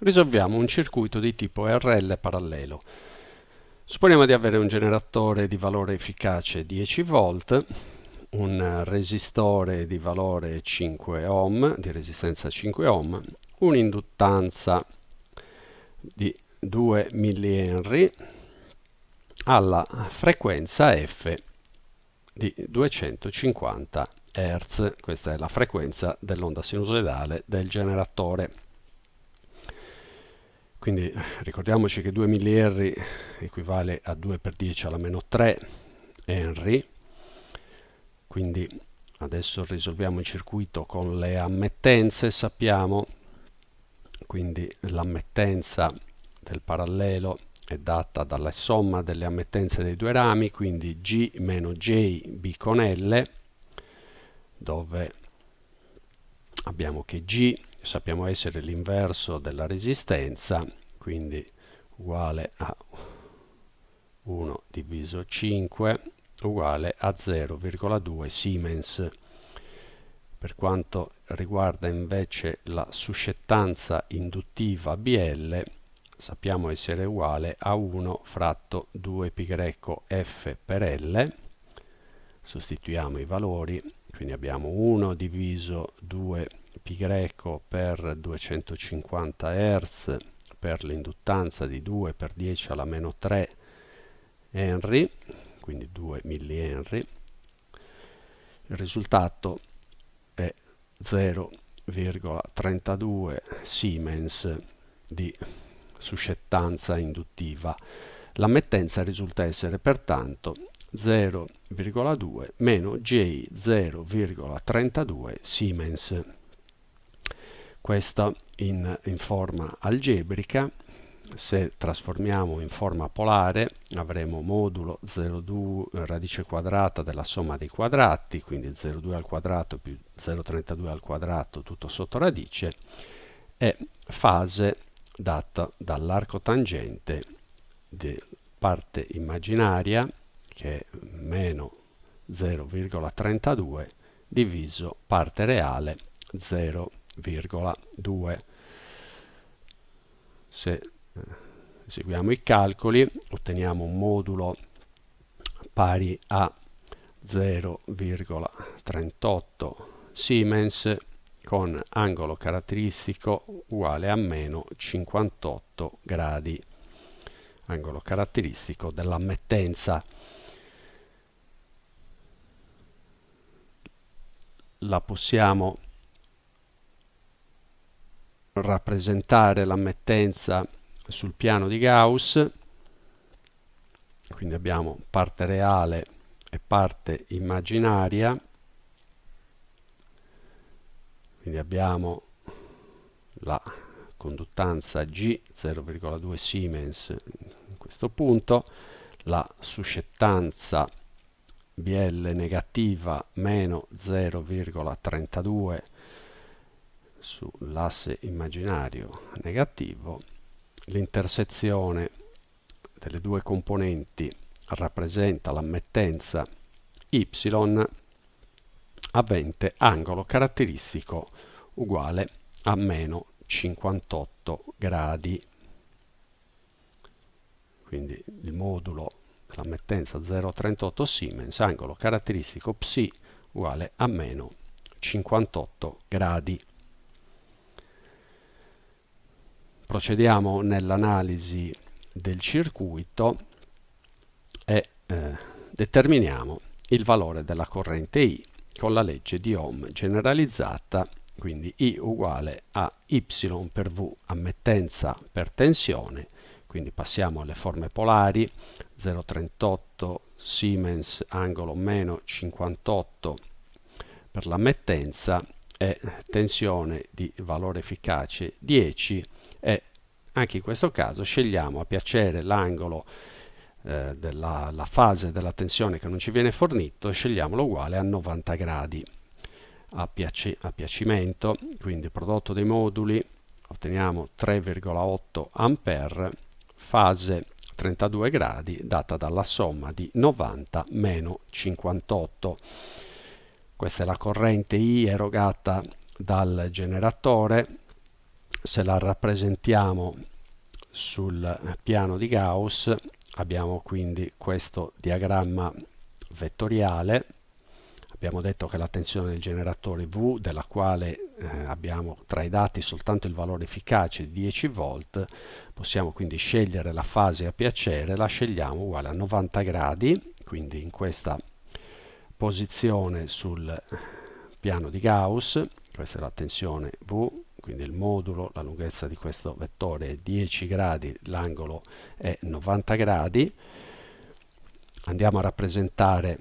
risolviamo un circuito di tipo RL parallelo. Supponiamo di avere un generatore di valore efficace 10 volt, un resistore di valore 5 ohm, di resistenza 5 ohm, un'induttanza di 2 mH alla frequenza F di 250 Hz, questa è la frequenza dell'onda sinusoidale del generatore. Quindi ricordiamoci che 2 mH equivale a 2 per 10 alla meno 3 Henry, quindi adesso risolviamo il circuito con le ammettenze, sappiamo. Quindi l'ammettenza del parallelo è data dalla somma delle ammettenze dei due rami, quindi G meno J B con L, dove abbiamo che G sappiamo essere l'inverso della resistenza, quindi uguale a 1 diviso 5 uguale a 0,2 Siemens. Per quanto riguarda invece la suscettanza induttiva BL, sappiamo essere uguale a 1 fratto 2πf per L. Sostituiamo i valori, quindi abbiamo 1 diviso 2π per 250 Hz per l'induttanza di 2 per 10 alla meno 3 Henry, quindi 2 mH. Il risultato è 0,32 Siemens di suscettanza induttiva. L'ammettenza risulta essere pertanto 0,2 meno J 0,32 Siemens. Questa in, in forma algebrica. Se trasformiamo in forma polare avremo modulo 0,2 radice quadrata della somma dei quadrati, quindi 0,2 al quadrato più 0,32 al quadrato tutto sotto radice, e fase data dall'arco tangente di parte immaginaria che è meno 0,32 diviso parte reale 0,2 se eseguiamo i calcoli otteniamo un modulo pari a 0,38 Siemens con angolo caratteristico uguale a meno 58 gradi. Angolo caratteristico dell'ammettenza. La possiamo rappresentare l'ammettenza sul piano di Gauss. Quindi abbiamo parte reale e parte immaginaria. Quindi abbiamo la conduttanza G 0,2 Siemens in questo punto la suscettanza BL negativa meno 0,32 sull'asse immaginario negativo, l'intersezione delle due componenti rappresenta l'ammettenza y avente angolo caratteristico uguale a meno 58 gradi. Quindi il modulo dell'ammettenza 0,38 Siemens, angolo caratteristico psi uguale a meno 58 gradi. Procediamo nell'analisi del circuito e eh, determiniamo il valore della corrente I con la legge di Ohm generalizzata, quindi I uguale a Y per V ammettenza per tensione, quindi passiamo alle forme polari, 0,38 Siemens angolo meno 58 per l'ammettenza e tensione di valore efficace 10 e anche in questo caso scegliamo a piacere l'angolo eh, della la fase della tensione che non ci viene fornito e scegliamolo uguale a 90 gradi. A, piaci a piacimento quindi prodotto dei moduli otteniamo 3,8 ampere fase 32 gradi data dalla somma di 90 meno 58 questa è la corrente I erogata dal generatore se la rappresentiamo sul piano di Gauss abbiamo quindi questo diagramma vettoriale. Abbiamo detto che la tensione del generatore V della quale eh, abbiamo tra i dati soltanto il valore efficace di 10 volt possiamo quindi scegliere la fase a piacere la scegliamo uguale a 90 gradi quindi in questa posizione sul piano di Gauss questa è la tensione V quindi il modulo, la lunghezza di questo vettore è 10 gradi, l'angolo è 90 gradi. Andiamo a rappresentare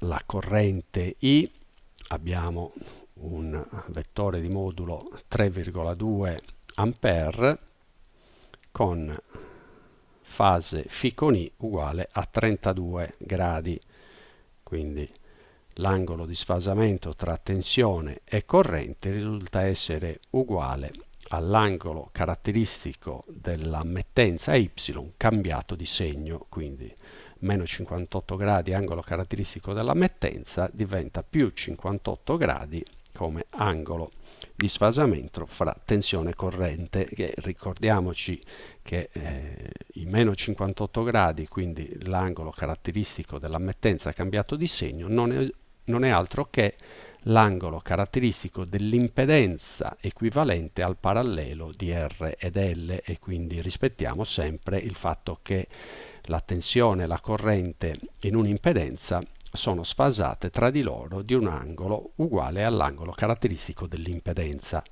la corrente I, abbiamo un vettore di modulo 3,2 ampere con fase φ con I uguale a 32 gradi quindi l'angolo di sfasamento tra tensione e corrente risulta essere uguale all'angolo caratteristico dell'ammettenza y cambiato di segno quindi meno 58 gradi angolo caratteristico dell'ammettenza diventa più 58 gradi come angolo di sfasamento fra tensione e corrente che ricordiamoci che eh, i meno 58 gradi quindi l'angolo caratteristico dell'ammettenza cambiato di segno non non è altro che l'angolo caratteristico dell'impedenza equivalente al parallelo di R ed L e quindi rispettiamo sempre il fatto che la tensione e la corrente in un'impedenza sono sfasate tra di loro di un angolo uguale all'angolo caratteristico dell'impedenza.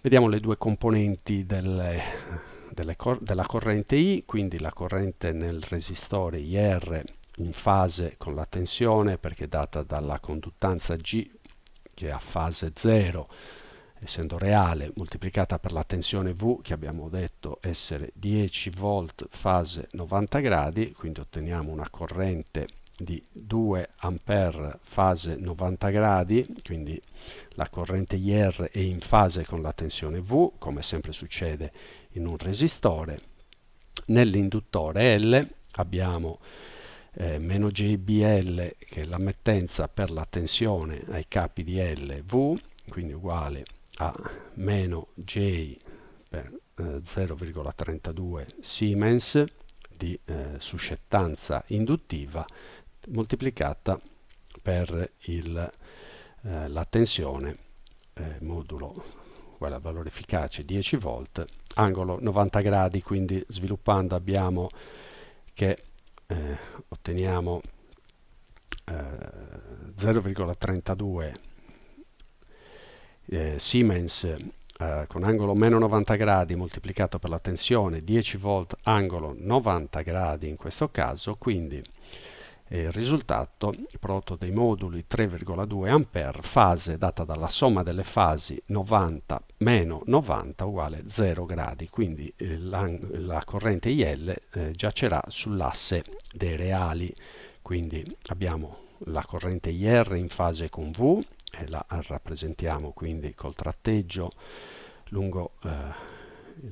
Vediamo le due componenti delle, delle cor della corrente I, quindi la corrente nel resistore IR in fase con la tensione perché è data dalla conduttanza G che è a fase 0 essendo reale moltiplicata per la tensione V che abbiamo detto essere 10 volt fase 90 gradi quindi otteniamo una corrente di 2 ampere fase 90 gradi quindi la corrente IR è in fase con la tensione V come sempre succede in un resistore. Nell'induttore L abbiamo eh, meno JBL che è l'ammettenza per la tensione ai capi di L V quindi uguale a meno J per eh, 0,32 Siemens di eh, suscettanza induttiva moltiplicata per il, eh, la tensione eh, modulo uguale al valore efficace 10 volt angolo 90 gradi quindi sviluppando abbiamo che eh, otteniamo 0,32 eh, eh, Siemens eh, con angolo meno 90 gradi moltiplicato per la tensione 10 volt angolo 90 gradi in questo caso quindi il risultato prodotto dei moduli 3,2 ampere fase data dalla somma delle fasi 90 meno 90 uguale 0 gradi quindi eh, la, corrente IL eh, giacerà sull'asse dei reali. Quindi abbiamo la corrente IR in fase con V e la rappresentiamo quindi col tratteggio lungo eh,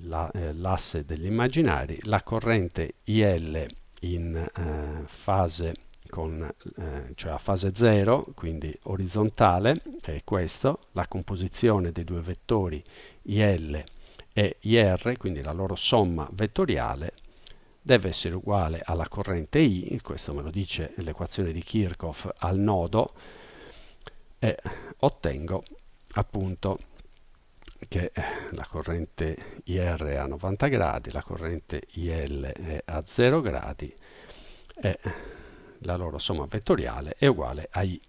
l'asse la, eh, degli immaginari. La corrente IL in eh, fase con, eh, cioè a fase 0, quindi orizzontale, è questo, la composizione dei due vettori IL e IR, quindi la loro somma vettoriale, deve essere uguale alla corrente I, questo me lo dice l'equazione di Kirchhoff al nodo, e ottengo appunto che la corrente IR è a 90 gradi, la corrente IL è a 0 gradi e la loro somma vettoriale è uguale a i